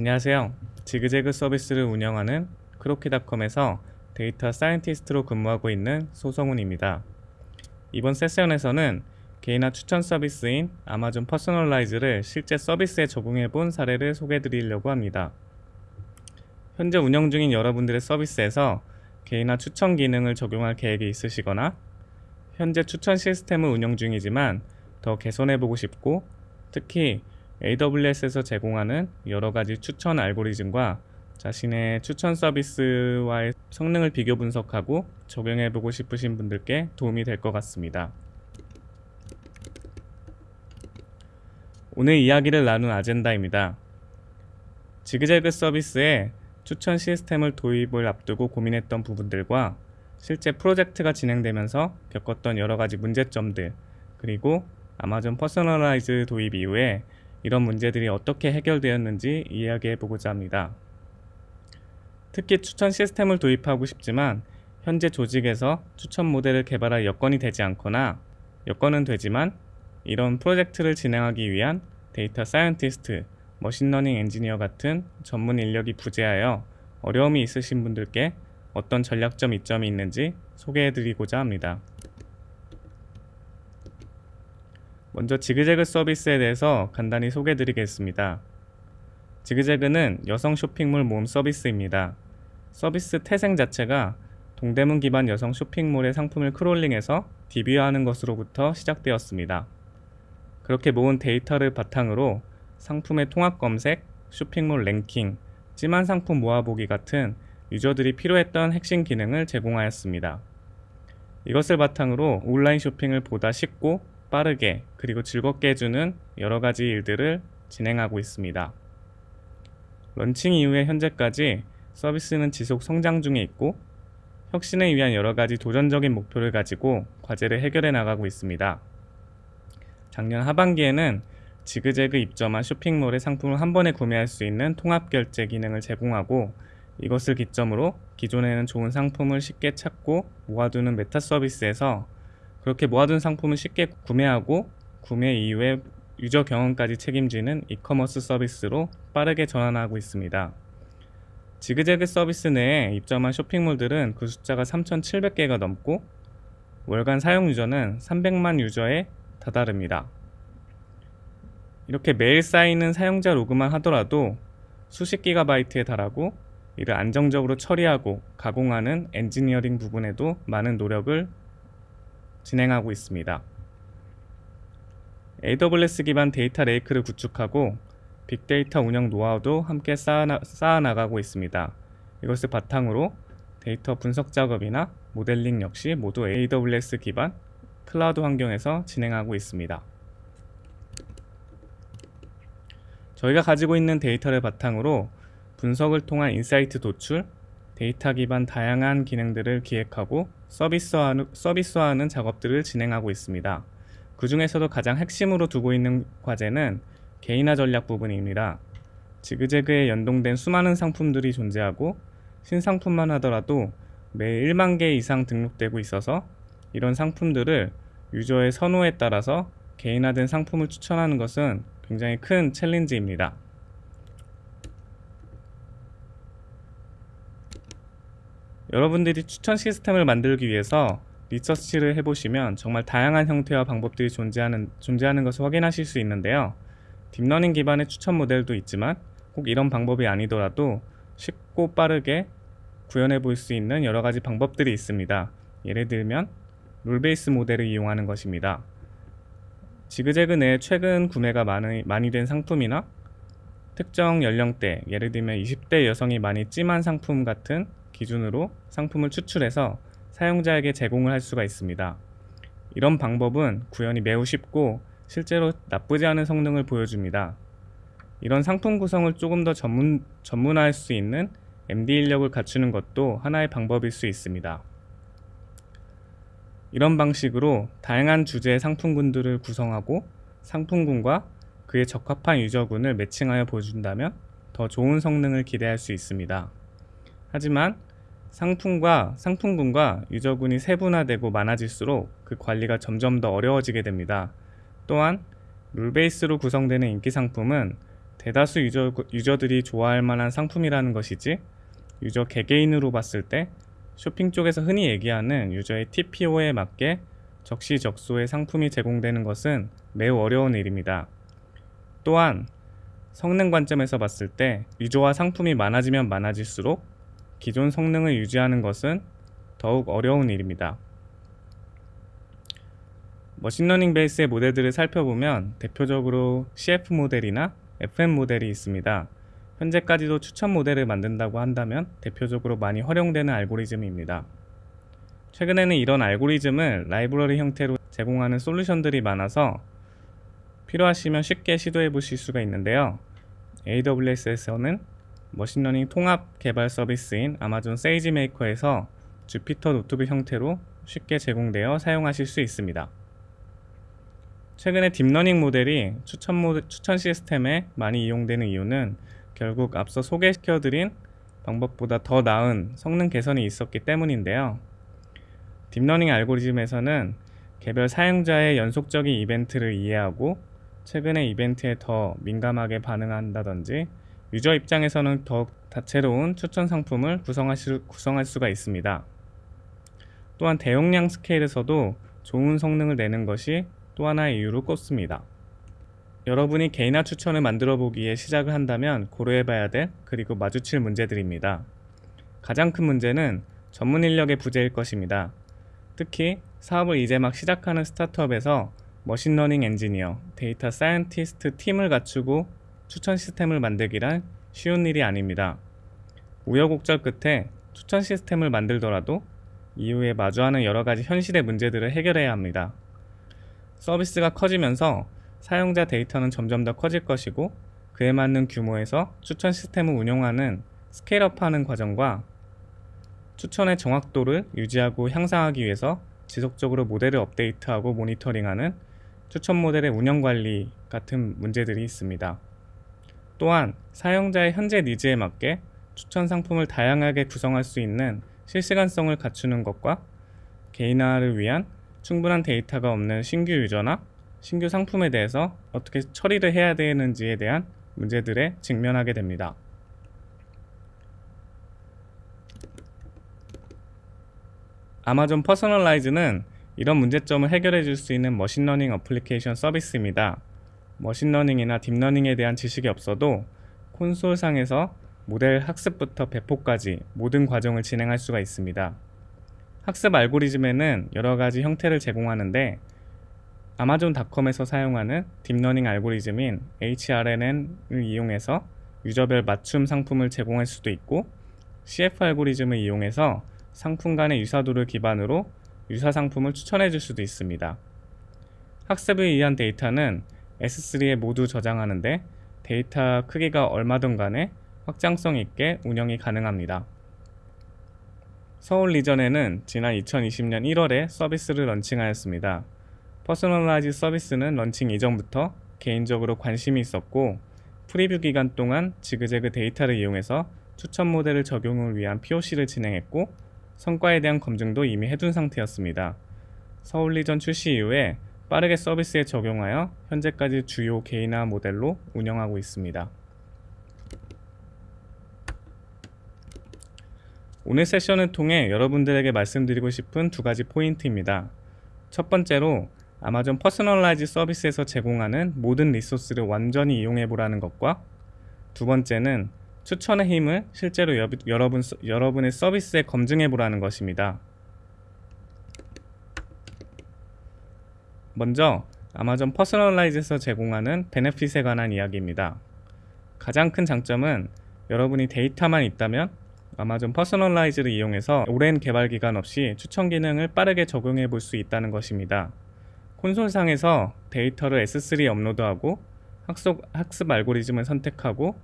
안녕하세요. 지그재그 서비스를 운영하는 크로키닷컴에서 data scientist로 근무하고 있는 소성훈입니다. 이번 세션에서는 개인화 추천 서비스인 Amazon Personalize를 실제 서비스에 적용해 본 사례를 소개해 드리려고 합니다. 현재 운영 중인 여러분들의 서비스에서 개인화 추천 기능을 적용할 계획이 있으시거나 현재 추천 시스템을 운영 중이지만 더 개선해 보고 싶고 특히 AWS에서 제공하는 여러가지 추천 알고리즘과 자신의 추천 서비스와의 성능을 비교 분석하고 적용해 보고 싶으신 분들께 도움이 될 것 같습니다. 오늘 이야기를 나눈 아젠다입니다. 지그재그 서비스에 추천 시스템을 도입을 앞두고 고민했던 부분들과 실제 프로젝트가 진행되면서 겪었던 여러가지 문제점들 그리고 Amazon Personalize 도입 이후에 이런 문제들이 어떻게 해결되었는지 이야기해 보고자 합니다. 특히 추천 시스템을 도입하고 싶지만 현재 조직에서 추천 모델을 개발할 여건이 되지 않거나 여건은 되지만 이런 프로젝트를 진행하기 위한 data scientist, machine learning engineer 같은 전문 인력이 부재하여 어려움이 있으신 분들께 어떤 전략점 이점이 있는지 소개해 드리고자 합니다. 먼저 지그재그 서비스에 대해서 간단히 소개해 드리겠습니다. 지그재그는 여성 쇼핑몰 모음 서비스입니다. 서비스 태생 자체가 동대문 기반 여성 쇼핑몰의 상품을 크롤링해서 디뷰하는 것으로부터 시작되었습니다. 그렇게 모은 데이터를 바탕으로 상품의 통합 검색, 쇼핑몰 랭킹, 찜한 상품 모아보기 같은 유저들이 필요했던 핵심 기능을 제공하였습니다. 이것을 바탕으로 온라인 쇼핑을 보다 쉽고 빠르게 그리고 즐겁게 해주는 여러가지 일들을 진행하고 있습니다. 런칭 이후에 현재까지 서비스는 지속 성장 중에 있고 혁신을 위한 여러가지 도전적인 목표를 가지고 과제를 해결해 나가고 있습니다. 작년 하반기에는 지그재그 입점한 쇼핑몰의 상품을 한 번에 구매할 수 있는 통합결제 기능을 제공하고 이것을 기점으로 기존에는 좋은 상품을 쉽게 찾고 모아두는 meta 서비스에서 그렇게 모아둔 상품을 쉽게 구매하고 구매 이후에 유저 경험까지 책임지는 이커머스 서비스로 빠르게 전환하고 있습니다. 지그재그 서비스 내에 입점한 쇼핑몰들은 그 숫자가 3,700개가 넘고 월간 사용 유저는 300만 유저에 다다릅니다. 이렇게 매일 쌓이는 사용자 로그만 하더라도 수십 기가바이트에 달하고 이를 안정적으로 처리하고 가공하는 엔지니어링 부분에도 많은 노력을 진행하고 있습니다. AWS 기반 data lake를 구축하고 빅데이터 운영 노하우도 함께 쌓아나, 쌓아나가고 있습니다. 이것을 바탕으로 데이터 분석 작업이나 모델링 역시 모두 AWS 기반 클라우드 환경에서 진행하고 있습니다. 저희가 가지고 있는 데이터를 바탕으로 분석을 통한 insight 도출, 데이터 기반 다양한 기능들을 기획하고 서비스화하는, 서비스화하는 작업들을 진행하고 있습니다. 그 중에서도 가장 핵심으로 두고 있는 과제는 개인화 전략 부분입니다. 지그재그에 연동된 수많은 상품들이 존재하고 신상품만 하더라도 매 1만 개 이상 등록되고 있어서 이런 상품들을 유저의 선호에 따라서 개인화된 상품을 추천하는 것은 굉장히 큰 챌린지입니다. 여러분들이 추천 시스템을 만들기 위해서 리서치를 해보시면 정말 다양한 형태와 방법들이 존재하는, 존재하는 것을 확인하실 수 있는데요. 딥러닝 기반의 추천 모델도 있지만 꼭 이런 방법이 아니더라도 쉽고 빠르게 구현해 볼 수 있는 여러 가지 방법들이 있습니다. 예를 들면 rule base 모델을 이용하는 것입니다. 지그재그 내에 최근 구매가 많이, 많이 된 상품이나 특정 연령대, 예를 들면 20대 여성이 많이 찜한 상품 같은 기준으로 상품을 추출해서 사용자에게 제공을 할 수가 있습니다. 이런 방법은 구현이 매우 쉽고 실제로 나쁘지 않은 성능을 보여줍니다. 이런 상품 구성을 조금 더 전문, 전문화할 수 있는 MD 인력을 갖추는 것도 하나의 방법일 수 있습니다. 이런 방식으로 다양한 주제의 상품군들을 구성하고 상품군과 그에 적합한 유저군을 매칭하여 보여준다면 더 좋은 성능을 기대할 수 있습니다. 하지만 상품과 상품군과 유저군이 세분화되고 많아질수록 그 관리가 점점 더 어려워지게 됩니다. 또한 룰베이스로 구성되는 인기 상품은 대다수 유저, 유저들이 좋아할 만한 상품이라는 것이지 유저 개개인으로 봤을 때 쇼핑 쪽에서 흔히 얘기하는 유저의 TPO에 맞게 적시적소의 상품이 제공되는 것은 매우 어려운 일입니다. 또한 성능 관점에서 봤을 때 유저와 상품이 많아지면 많아질수록 기존 성능을 유지하는 것은 더욱 어려운 일입니다. 머신러닝 베이스의 모델들을 살펴보면 대표적으로 CF 모델이나 FM 모델이 있습니다. 현재까지도 추천 모델을 만든다고 한다면 대표적으로 많이 활용되는 알고리즘입니다. 최근에는 이런 알고리즘을 라이브러리 형태로 제공하는 솔루션들이 많아서 필요하시면 쉽게 시도해 보실 수가 있는데요. AWS에서는 머신러닝 통합 개발 서비스인 Amazon SageMaker에서 Jupyter Notebook 형태로 쉽게 제공되어 사용하실 수 있습니다. 최근에 딥러닝 모델이 추천, 모델, 추천 시스템에 많이 이용되는 이유는 결국 앞서 소개시켜드린 방법보다 더 나은 성능 개선이 있었기 때문인데요. 딥러닝 알고리즘에서는 개별 사용자의 연속적인 이벤트를 이해하고 최근의 이벤트에 더 민감하게 반응한다든지 유저 입장에서는 더욱 다채로운 추천 상품을 구성하실, 구성할 수가 있습니다. 또한 대용량 스케일에서도 좋은 성능을 내는 것이 또 하나의 이유로 꼽습니다. 여러분이 개인화 추천을 만들어 보기에 시작을 한다면 고려해 봐야 될 그리고 마주칠 문제들입니다. 가장 큰 문제는 전문 인력의 부재일 것입니다. 특히 사업을 이제 막 시작하는 스타트업에서 머신러닝 엔지니어, data scientist 팀을 갖추고 추천 시스템을 만들기란 쉬운 일이 아닙니다. 우여곡절 끝에 추천 시스템을 만들더라도 이후에 마주하는 여러 가지 현실의 문제들을 해결해야 합니다. 서비스가 커지면서 사용자 데이터는 점점 더 커질 것이고 그에 맞는 규모에서 추천 시스템을 운용하는 scale up하는 과정과 추천의 정확도를 유지하고 향상하기 위해서 지속적으로 모델을 업데이트하고 모니터링하는 추천 모델의 운영 관리 같은 문제들이 있습니다. 또한 사용자의 현재 니즈에 맞게 추천 상품을 다양하게 구성할 수 있는 실시간성을 갖추는 것과 개인화를 위한 충분한 데이터가 없는 신규 유저나 신규 상품에 대해서 어떻게 처리를 해야 되는지에 대한 문제들에 직면하게 됩니다. Amazon Personalize는 이런 문제점을 해결해 줄 수 있는 머신러닝 어플리케이션 서비스입니다. 머신러닝이나 딥러닝에 대한 지식이 없어도 콘솔상에서 모델 학습부터 배포까지 모든 과정을 진행할 수가 있습니다. 학습 알고리즘에는 여러 가지 형태를 제공하는데 Amazon.com에서 사용하는 딥러닝 알고리즘인 HRNN을 이용해서 유저별 맞춤 상품을 제공할 수도 있고 CF 알고리즘을 이용해서 상품 간의 유사도를 기반으로 유사 상품을 추천해 줄 수도 있습니다. 학습을 위한 데이터는 S3에 모두 저장하는데 데이터 크기가 얼마든 간에 확장성 있게 운영이 가능합니다. 서울 region에는 지난 2020년 1월에 서비스를 런칭하였습니다. Personalize 서비스는 런칭 이전부터 개인적으로 관심이 있었고 preview 기간 동안 지그재그 데이터를 이용해서 추천 모델을 적용을 위한 POC를 진행했고 성과에 대한 검증도 이미 해둔 상태였습니다. 서울 region 출시 이후에 빠르게 서비스에 적용하여 현재까지 주요 개인화 모델로 운영하고 있습니다. 오늘 세션을 통해 여러분들에게 말씀드리고 싶은 두 가지 포인트입니다. 첫 번째로 Amazon Personalize 서비스에서 제공하는 모든 리소스를 완전히 이용해 보라는 것과 두 번째는 추천의 힘을 실제로 여, 여러분, 여러분의 서비스에 검증해 보라는 것입니다. 먼저 Amazon Personalize에서 제공하는 benefit에 관한 이야기입니다. 가장 큰 장점은 여러분이 데이터만 있다면 Amazon Personalize를 이용해서 오랜 개발 기간 없이 추천 기능을 빠르게 적용해 볼 수 있다는 것입니다. 콘솔상에서 데이터를 S3에 업로드하고 학습, 학습 알고리즘을 선택하고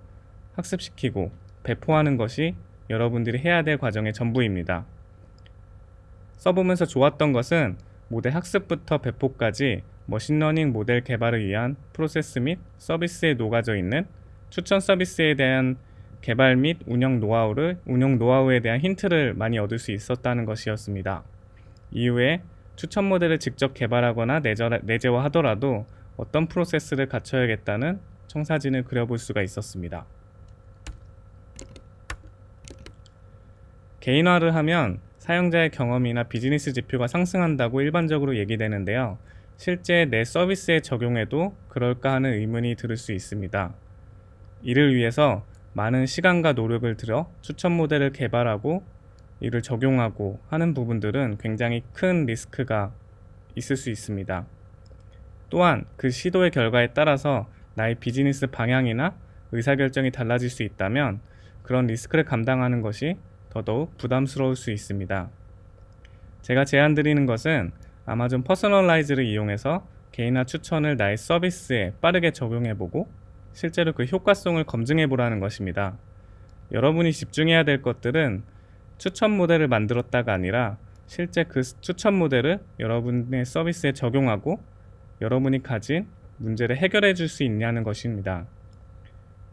학습시키고 배포하는 것이 여러분들이 해야 될 과정의 전부입니다. 써보면서 좋았던 것은 모델 학습부터 배포까지 머신러닝 모델 개발을 위한 프로세스 및 서비스에 녹아져 있는 추천 서비스에 대한 개발 및 운영 노하우를 운영 노하우에 대한 힌트를 많이 얻을 수 있었다는 것이었습니다. 이후에 추천 모델을 직접 개발하거나 내재화하더라도 어떤 프로세스를 갖춰야겠다는 청사진을 그려볼 수가 있었습니다. 개인화를 하면 사용자의 경험이나 비즈니스 지표가 상승한다고 일반적으로 얘기되는데요. 실제 내 서비스에 적용해도 그럴까 하는 의문이 들을 수 있습니다. 이를 위해서 많은 시간과 노력을 들여 추천 모델을 개발하고 이를 적용하고 하는 부분들은 굉장히 큰 리스크가 있을 수 있습니다. 또한 그 시도의 결과에 따라서 나의 비즈니스 방향이나 의사결정이 달라질 수 있다면 그런 리스크를 감당하는 것이 더더욱 부담스러울 수 있습니다. 제가 제안 드리는 것은 Amazon Personalize를 이용해서 개인화 추천을 나의 서비스에 빠르게 적용해보고 실제로 그 효과성을 검증해보라는 것입니다. 여러분이 집중해야 될 것들은 추천 모델을 만들었다가 아니라 실제 그 추천 모델을 여러분의 서비스에 적용하고 여러분이 가진 문제를 해결해 줄 수 있냐는 것입니다.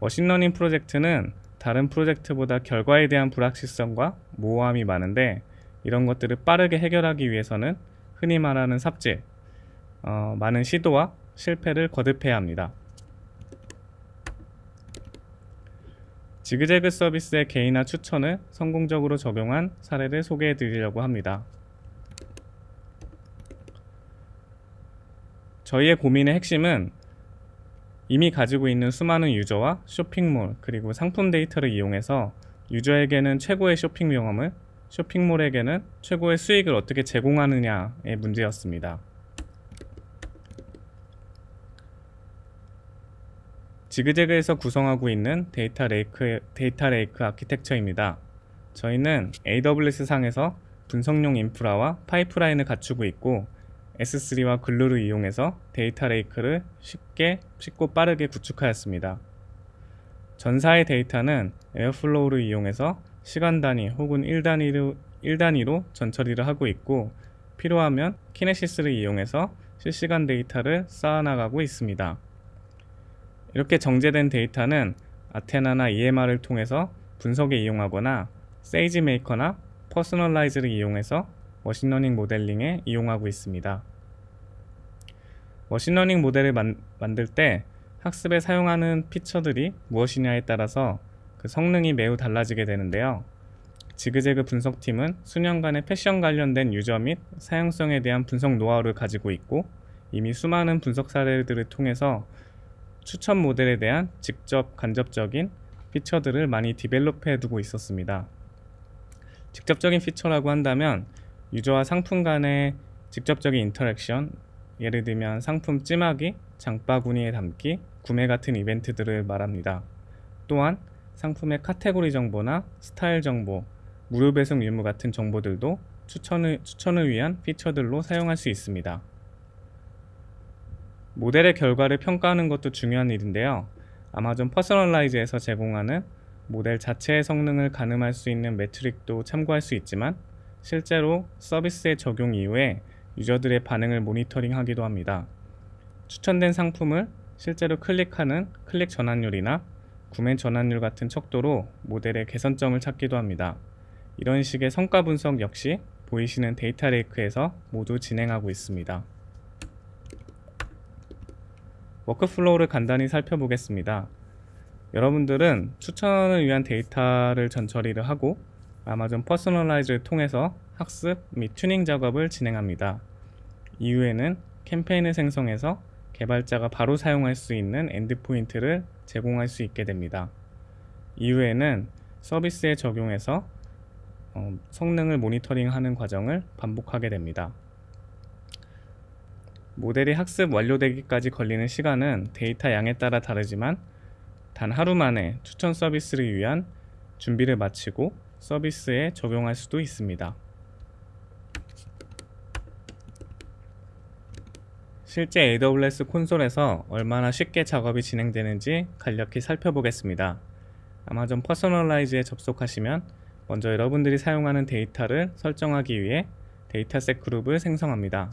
머신러닝 프로젝트는 다른 프로젝트보다 결과에 대한 불확실성과 모호함이 많은데 이런 것들을 빠르게 해결하기 위해서는 흔히 말하는 삽질, 어, 많은 시도와 실패를 거듭해야 합니다. 지그재그 서비스의 개인화 추천을 성공적으로 적용한 사례를 소개해 드리려고 합니다. 저희의 고민의 핵심은 이미 가지고 있는 수많은 유저와 쇼핑몰 그리고 상품 데이터를 이용해서 유저에게는 최고의 쇼핑 경험을 쇼핑몰에게는 최고의 수익을 어떻게 제공하느냐의 문제였습니다. 지그재그에서 구성하고 있는 data lake, data lake architecture입니다. 저희는 AWS 상에서 분석용 인프라와 파이프라인을 갖추고 있고 S3와 Glue를 이용해서 data lake를 쉽게 쉽고 빠르게 구축하였습니다. 전사의 데이터는 Airflow를 이용해서 시간 단위 혹은 1단위로, 1단위로 전처리를 하고 있고 필요하면 Kinesis를 이용해서 실시간 데이터를 쌓아나가고 있습니다. 이렇게 정제된 데이터는 Athena나 EMR을 통해서 분석에 이용하거나 SageMaker나 Personalize를 이용해서 머신러닝 모델링에 이용하고 있습니다. 머신러닝 모델을 만, 만들 때 학습에 사용하는 feature들이 무엇이냐에 따라서 그 성능이 매우 달라지게 되는데요. 지그재그 분석팀은 수년간의 패션 관련된 유저 및 사용성에 대한 분석 노하우를 가지고 있고 이미 수많은 분석 사례들을 통해서 추천 모델에 대한 직접 간접적인 feature들을 많이 develop해 두고 있었습니다. 직접적인 feature라고 한다면 유저와 상품 간의 직접적인 interaction, 예를 들면 상품 찜하기, 장바구니에 담기, 구매 같은 이벤트들을 말합니다. 또한 상품의 카테고리 정보나 스타일 정보, 무료 배송 유무 같은 정보들도 추천을, 추천을 위한 feature들로 사용할 수 있습니다. 모델의 결과를 평가하는 것도 중요한 일인데요. Amazon Personalize에서 제공하는 모델 자체의 성능을 가늠할 수 있는 metric도 참고할 수 있지만 실제로 서비스의 적용 이후에 유저들의 반응을 모니터링하기도 합니다. 추천된 상품을 실제로 클릭하는 클릭 전환율이나 구매 전환율 같은 척도로 모델의 개선점을 찾기도 합니다. 이런 식의 성과 분석 역시 보이시는 data lake에서 모두 진행하고 있습니다. workflow를 간단히 살펴보겠습니다. 여러분들은 추천을 위한 데이터를 전처리를 하고 Amazon Personalize를 통해서 학습 및 튜닝 작업을 진행합니다. 이후에는 캠페인을 생성해서 개발자가 바로 사용할 수 있는 endpoint를 제공할 수 있게 됩니다. 이후에는 서비스에 적용해서 어, 성능을 모니터링하는 과정을 반복하게 됩니다. 모델이 학습 완료되기까지 걸리는 시간은 데이터 양에 따라 다르지만 단 하루 만에 추천 서비스를 위한 준비를 마치고 서비스에 적용할 수도 있습니다. 실제 AWS 콘솔에서 얼마나 쉽게 작업이 진행되는지 간략히 살펴보겠습니다. Amazon Personalize에 접속하시면 먼저 여러분들이 사용하는 데이터를 설정하기 위해 dataset 그룹을 생성합니다.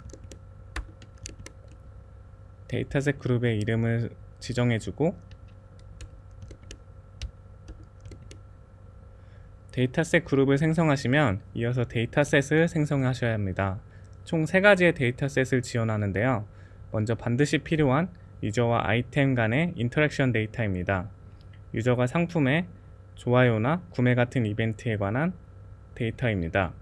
dataset 그룹의 이름을 지정해주고 dataset 그룹을 생성하시면 이어서 dataset을 생성하셔야 합니다. 총 3가지의 dataset을 지원하는데요. 먼저 반드시 필요한 유저와 아이템 간의 interaction 데이터입니다. 유저가 상품의 좋아요나 구매 같은 이벤트에 관한 데이터입니다.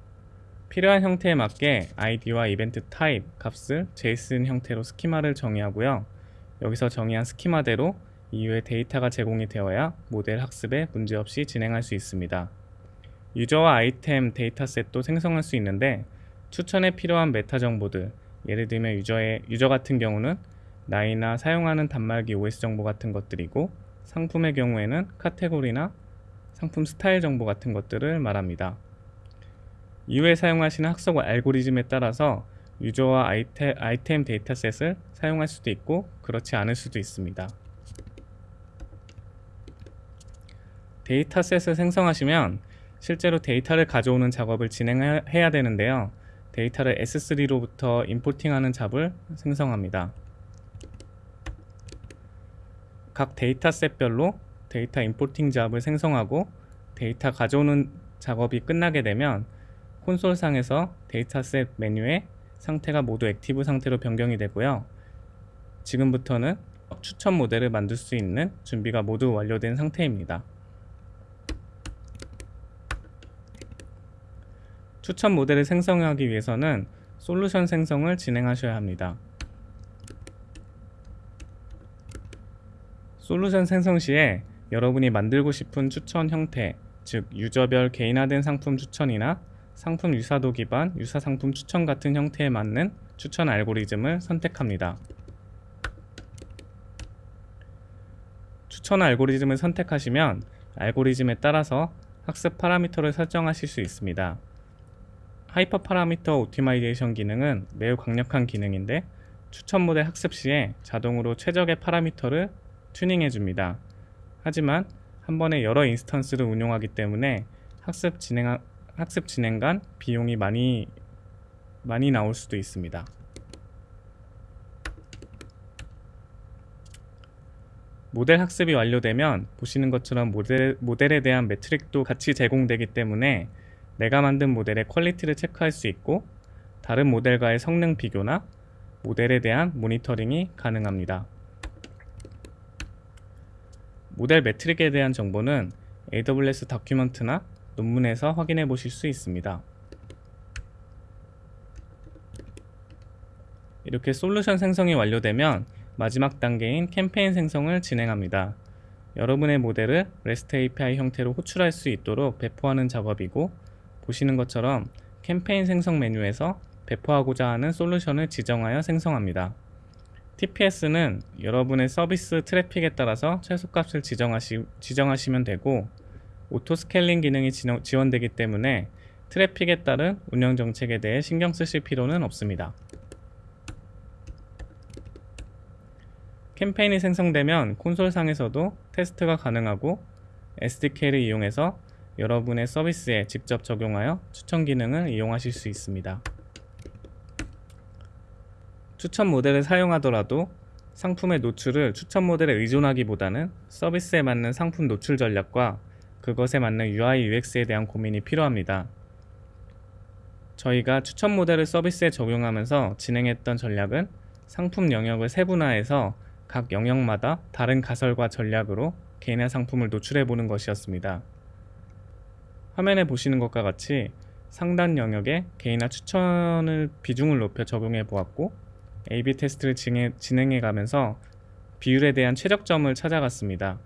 필요한 형태에 맞게 아이디와 이벤트 타입 값을 JSON 형태로 스키마를 정의하고요. 여기서 정의한 스키마대로 이후에 데이터가 제공이 되어야 모델 학습에 문제없이 진행할 수 있습니다. 유저와 아이템 dataset도 생성할 수 있는데 추천에 필요한 meta 정보들 예를 들면 유저의 유저 같은 경우는 나이나 사용하는 단말기 OS 정보 같은 것들이고 상품의 경우에는 카테고리나 상품 스타일 정보 같은 것들을 말합니다. 이후에 사용하시는 학습 알고리즘에 따라서 유저와 아이템, 아이템 dataset을 사용할 수도 있고 그렇지 않을 수도 있습니다. dataset을 생성하시면 실제로 데이터를 가져오는 작업을 진행해야 되는데요. 데이터를 S3로부터 importing하는 job을 생성합니다. 각 dataset별로 데이터 importing job을 생성하고 데이터 가져오는 작업이 끝나게 되면 콘솔상에서 dataset 메뉴의 상태가 모두 active 상태로 변경이 되고요. 지금부터는 추천 모델을 만들 수 있는 준비가 모두 완료된 상태입니다. 추천 모델을 생성하기 위해서는 솔루션 생성을 진행하셔야 합니다. 솔루션 생성 시에 여러분이 만들고 싶은 추천 형태, 즉 유저별 개인화된 상품 추천이나 상품 유사도 기반 유사 상품 추천 같은 형태에 맞는 추천 알고리즘을 선택합니다. 추천 알고리즘을 선택하시면 알고리즘에 따라서 학습 파라미터를 설정하실 수 있습니다. hyperparameter optimization 기능은 매우 강력한 기능인데 추천 모델 학습 시에 자동으로 최적의 파라미터를 튜닝해 줍니다. 하지만 한 번에 여러 instance를 운용하기 때문에 학습 진행 학습 진행 간 비용이 많이 많이 나올 수도 있습니다. 모델 학습이 완료되면 보시는 것처럼 모델, 모델에 대한 metric도 같이 제공되기 때문에 내가 만든 모델의 quality를 체크할 수 있고 다른 모델과의 성능 비교나 모델에 대한 모니터링이 가능합니다. 모델 metric에 대한 정보는 AWS document나 논문에서 확인해 보실 수 있습니다. 이렇게 솔루션 생성이 완료되면 마지막 단계인 캠페인 생성을 진행합니다. 여러분의 모델을 REST API 형태로 호출할 수 있도록 배포하는 작업이고 보시는 것처럼 캠페인 생성 메뉴에서 배포하고자 하는 솔루션을 지정하여 생성합니다. TPS는 여러분의 서비스 트래픽에 따라서 최소값을 지정하시, 지정하시면 되고 auto scaling 기능이 지원되기 때문에 트래픽에 따른 운영 정책에 대해 신경 쓰실 필요는 없습니다. 캠페인이 생성되면 콘솔상에서도 테스트가 가능하고 SDK를 이용해서 여러분의 서비스에 직접 적용하여 추천 기능을 이용하실 수 있습니다. 추천 모델을 사용하더라도 상품의 노출을 추천 모델에 의존하기보다는 서비스에 맞는 상품 노출 전략과 그것에 맞는 UI UX에 대한 고민이 필요합니다. 저희가 추천 모델을 서비스에 적용하면서 진행했던 전략은 상품 영역을 세분화해서 각 영역마다 다른 가설과 전략으로 개인의 상품을 노출해 보는 것이었습니다. 화면에 보시는 것과 같이 상단 영역에 개인화 추천을 비중을 높여 적용해 보았고 A-B 테스트를 진행해 가면서 비율에 대한 최적점을 찾아갔습니다.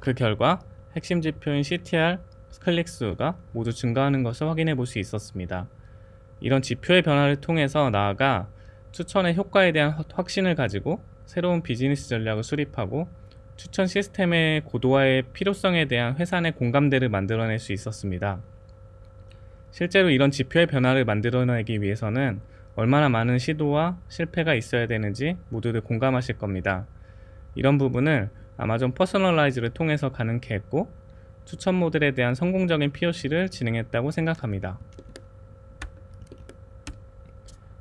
그 결과 핵심 지표인 CTR 클릭수가 모두 증가하는 것을 확인해 볼 수 있었습니다. 이런 지표의 변화를 통해서 나아가 추천의 효과에 대한 확신을 가지고 새로운 비즈니스 전략을 수립하고 추천 시스템의 고도화의 필요성에 대한 회사 내 공감대를 만들어낼 수 있었습니다. 실제로 이런 지표의 변화를 만들어내기 위해서는 얼마나 많은 시도와 실패가 있어야 되는지 모두들 공감하실 겁니다. 이런 부분을 Amazon Personalize를 통해서 가능케 했고 추천 모델에 대한 성공적인 POC를 진행했다고 생각합니다.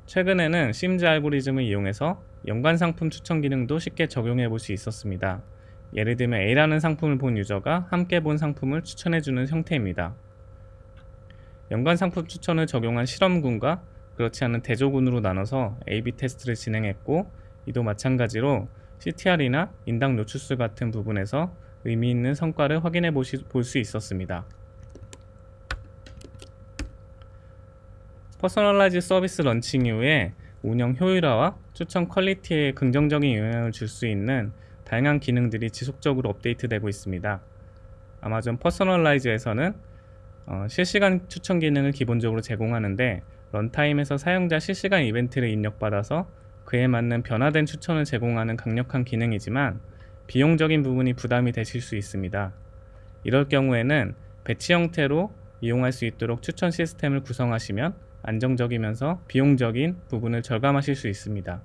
최근에는 SIMS 알고리즘을 이용해서 연관 상품 추천 기능도 쉽게 적용해 볼 수 있었습니다. 예를 들면 A라는 상품을 본 유저가 함께 본 상품을 추천해주는 형태입니다. 연관 상품 추천을 적용한 실험군과 그렇지 않은 대조군으로 나눠서 A-B 테스트를 진행했고 이도 마찬가지로 CTR이나 인당 노출수 같은 부분에서 의미 있는 성과를 확인해 볼 수 있었습니다. Personalize 서비스 런칭 이후에 운영 효율화와 추천 quality에 긍정적인 영향을 줄 수 있는 다양한 기능들이 지속적으로 업데이트되고 있습니다. 아마존 Personalize에서는 어, 실시간 추천 기능을 기본적으로 제공하는데 runtime에서 사용자 실시간 이벤트를 입력받아서 그에 맞는 변화된 추천을 제공하는 강력한 기능이지만 비용적인 부분이 부담이 되실 수 있습니다. 이럴 경우에는 배치 형태로 이용할 수 있도록 추천 시스템을 구성하시면 안정적이면서 비용적인 부분을 절감하실 수 있습니다.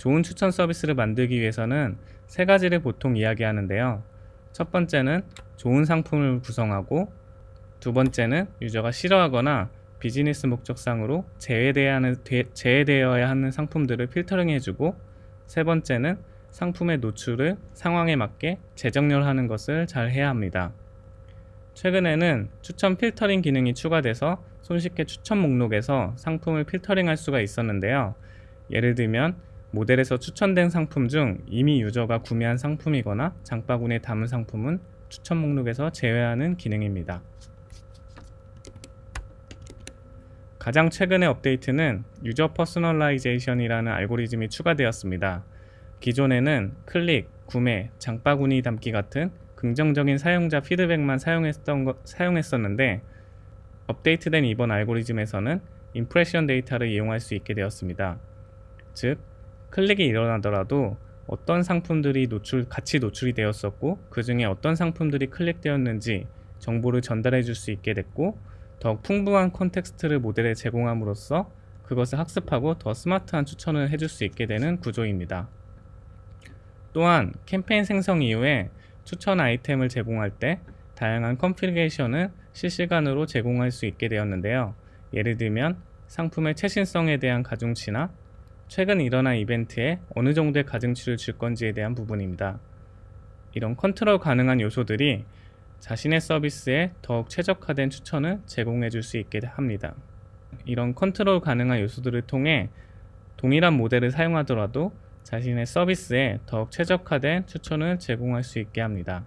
좋은 추천 서비스를 만들기 위해서는 세 가지를 보통 이야기하는데요. 첫 번째는 좋은 상품을 구성하고 두 번째는 유저가 싫어하거나 비즈니스 목적상으로 제외되어야 하는, 제외되어야 하는 상품들을 필터링 해주고 세 번째는 상품의 노출을 상황에 맞게 재정렬하는 것을 잘 해야 합니다. 최근에는 추천 필터링 기능이 추가돼서 손쉽게 추천 목록에서 상품을 필터링 할 수가 있었는데요. 예를 들면 모델에서 추천된 상품 중 이미 유저가 구매한 상품이거나 장바구니에 담은 상품은 추천 목록에서 제외하는 기능입니다. 가장 최근의 업데이트는 User Personalization이라는 알고리즘이 추가되었습니다. 기존에는 클릭, 구매, 장바구니 담기 같은 긍정적인 사용자 피드백만 사용했던 거, 사용했었는데 업데이트된 이번 알고리즘에서는 impression 데이터를 이용할 수 있게 되었습니다. 즉, 클릭이 일어나더라도 어떤 상품들이 노출, 같이 노출이 되었었고 그 중에 어떤 상품들이 클릭되었는지 정보를 전달해 줄 수 있게 됐고 더욱 풍부한 context를 모델에 제공함으로써 그것을 학습하고 더 스마트한 추천을 해줄 수 있게 되는 구조입니다. 또한 캠페인 생성 이후에 추천 아이템을 제공할 때 다양한 configuration을 실시간으로 제공할 수 있게 되었는데요. 예를 들면 상품의 최신성에 대한 가중치나 최근 일어난 이벤트에 어느 정도의 가중치를 줄 건지에 대한 부분입니다. 이런 컨트롤 가능한 요소들이 자신의 서비스에 더욱 최적화된 추천을 제공해 줄 수 있게 합니다. 이런 컨트롤 가능한 요소들을 통해 동일한 모델을 사용하더라도 자신의 서비스에 더욱 최적화된 추천을 제공할 수 있게 합니다.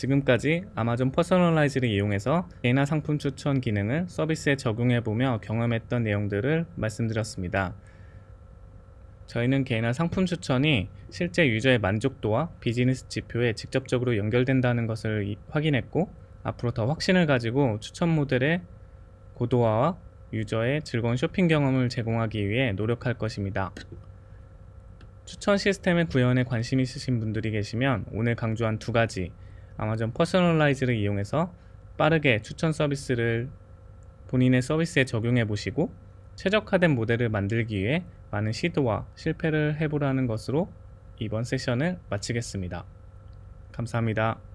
지금까지 아마존 Personalize를 이용해서 개인화 상품 추천 기능을 서비스에 적용해보며 경험했던 내용들을 말씀드렸습니다. 저희는 개인화 상품 추천이 실제 유저의 만족도와 비즈니스 지표에 직접적으로 연결된다는 것을 확인했고 앞으로 더 확신을 가지고 추천 모델의 고도화와 유저의 즐거운 쇼핑 경험을 제공하기 위해 노력할 것입니다. 추천 시스템의 구현에 관심 있으신 분들이 계시면 오늘 강조한 두 가지 아마존 Personalize를 이용해서 빠르게 추천 서비스를 본인의 서비스에 적용해 보시고 최적화된 모델을 만들기 위해 많은 시도와 실패를 해보라는 것으로 이번 세션을 마치겠습니다. 감사합니다.